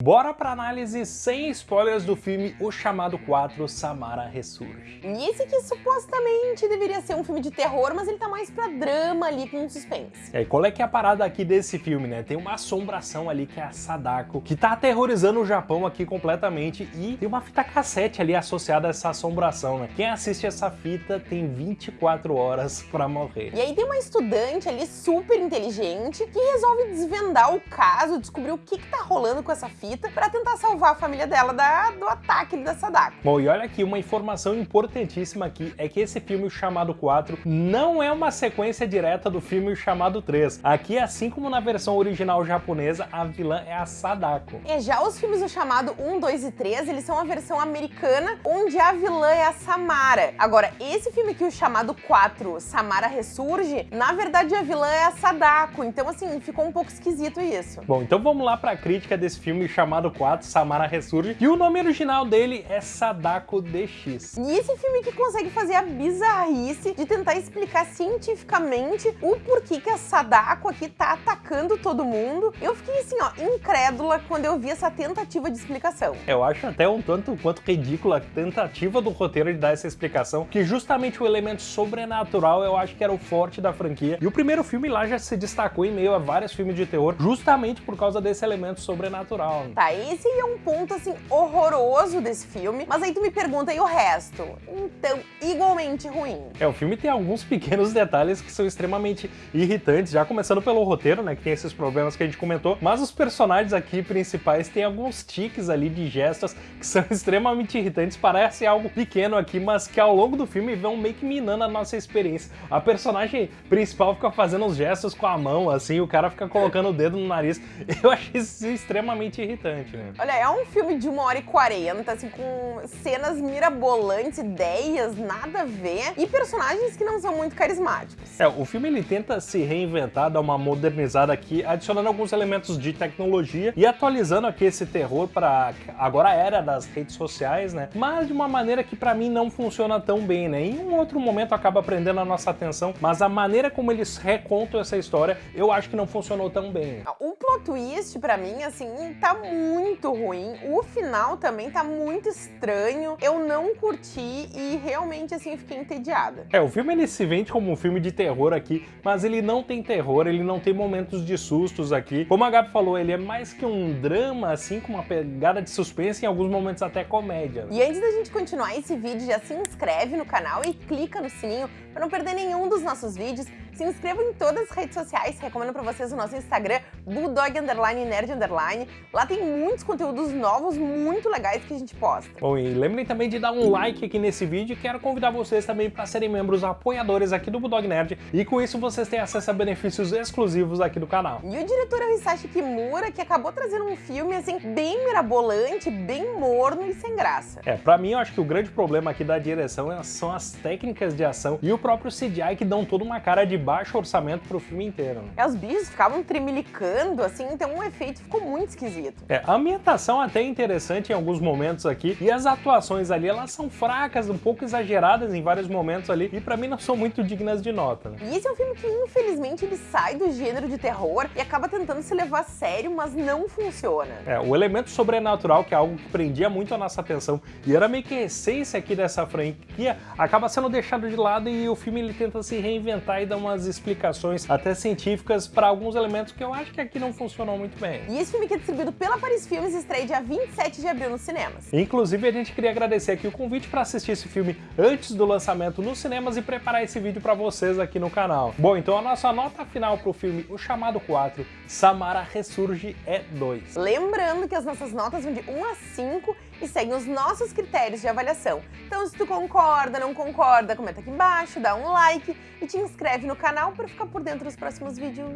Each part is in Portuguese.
Bora pra análise sem spoilers do filme O Chamado 4, Samara Ressurge. E esse que supostamente deveria ser um filme de terror, mas ele tá mais pra drama ali com suspense. É, qual é que é a parada aqui desse filme, né? Tem uma assombração ali que é a Sadako, que tá aterrorizando o Japão aqui completamente e tem uma fita cassete ali associada a essa assombração, né? Quem assiste essa fita tem 24 horas pra morrer. E aí tem uma estudante ali super inteligente que resolve desvendar o caso, descobrir o que que tá rolando com essa fita para tentar salvar a família dela da, do ataque da Sadako. Bom, e olha aqui, uma informação importantíssima aqui é que esse filme, o Chamado 4, não é uma sequência direta do filme, o Chamado 3. Aqui, assim como na versão original japonesa, a vilã é a Sadako. É, já os filmes do Chamado 1, 2 e 3, eles são a versão americana, onde a vilã é a Samara. Agora, esse filme aqui, o Chamado 4, Samara Ressurge, na verdade a vilã é a Sadako, então assim, ficou um pouco esquisito isso. Bom, então vamos lá para a crítica desse filme chamado 4, Samara Ressurge, e o nome original dele é Sadako DX. E esse filme que consegue fazer a bizarrice de tentar explicar cientificamente o porquê que a Sadako aqui tá atacando todo mundo. Eu fiquei assim, ó, incrédula quando eu vi essa tentativa de explicação. Eu acho até um tanto quanto ridícula a tentativa do roteiro de dar essa explicação, que justamente o elemento sobrenatural eu acho que era o forte da franquia. E o primeiro filme lá já se destacou em meio a vários filmes de terror, justamente por causa desse elemento sobrenatural. Tá, esse é um ponto, assim, horroroso desse filme, mas aí tu me pergunta, e o resto? Então, igualmente ruim. É, o filme tem alguns pequenos detalhes que são extremamente irritantes, já começando pelo roteiro, né, que tem esses problemas que a gente comentou, mas os personagens aqui principais têm alguns tiques ali de gestos que são extremamente irritantes, parece algo pequeno aqui, mas que ao longo do filme vão meio que minando a nossa experiência. A personagem principal fica fazendo os gestos com a mão, assim, o cara fica colocando o dedo no nariz. Eu achei isso extremamente irritante irritante, né? Olha, é um filme de uma hora e quarenta, assim, com cenas mirabolantes, ideias, nada a ver, e personagens que não são muito carismáticos. É, o filme ele tenta se reinventar, dar uma modernizada aqui, adicionando alguns elementos de tecnologia e atualizando aqui esse terror para agora a era das redes sociais, né? Mas de uma maneira que para mim não funciona tão bem, né? Em um outro momento acaba prendendo a nossa atenção, mas a maneira como eles recontam essa história, eu acho que não funcionou tão bem. O plot twist para mim, assim, tá muito ruim. O final também tá muito estranho. Eu não curti e realmente, assim, fiquei entediada. É, o filme ele se vende como um filme de terror aqui, mas ele não tem terror, ele não tem momentos de sustos aqui. Como a Gabi falou, ele é mais que um drama, assim, com uma pegada de suspense e em alguns momentos até comédia. E antes da gente continuar esse vídeo, já se inscreve no canal e clica no sininho para não perder nenhum dos nossos vídeos. Se inscreva em todas as redes sociais, recomendo para vocês o nosso Instagram, Bulldog Underline Nerd Underline. Lá tem muitos conteúdos novos muito legais que a gente posta. Bom, e lembrem também de dar um like aqui nesse vídeo e quero convidar vocês também para serem membros apoiadores aqui do Bulldog Nerd e com isso vocês têm acesso a benefícios exclusivos aqui do canal. E o diretor é o Hisashi Kimura, que acabou trazendo um filme assim bem mirabolante, bem morno e sem graça. É, pra mim eu acho que o grande problema aqui da direção é, são as técnicas de ação e o próprio CGI que dão toda uma cara de baixo orçamento pro filme inteiro. É, os bichos ficavam tremilicando, assim, então o efeito ficou muito esquisito. É, a ambientação até é interessante em alguns momentos aqui, e as atuações ali, elas são fracas, um pouco exageradas em vários momentos ali, e pra mim não são muito dignas de nota. Né? E esse é um filme que, infelizmente, ele sai do gênero de terror e acaba tentando se levar a sério, mas não funciona. É, o elemento sobrenatural, que é algo que prendia muito a nossa atenção, e era meio que a essência aqui dessa franquia, acaba sendo deixado de lado e o filme ele tenta se reinventar e dar umas explicações até científicas para alguns elementos que eu acho que aqui não funcionam muito bem. E esse filme que é distribuído pela Paris Filmes estreia dia 27 de abril nos cinemas. Inclusive, a gente queria agradecer aqui o convite para assistir esse filme antes do lançamento nos cinemas e preparar esse vídeo para vocês aqui no canal. Bom, então a nossa nota final para o filme O Chamado 4, Samara Ressurge, é 2. Lembrando que as nossas notas vão de 1 a 5 e seguem os nossos critérios de avaliação. Então se tu concorda, não concorda, comenta aqui embaixo, dá um like e te inscreve no canal para ficar por dentro dos próximos vídeos.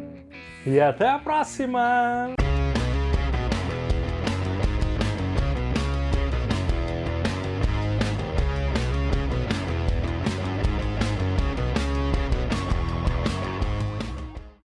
E até a próxima!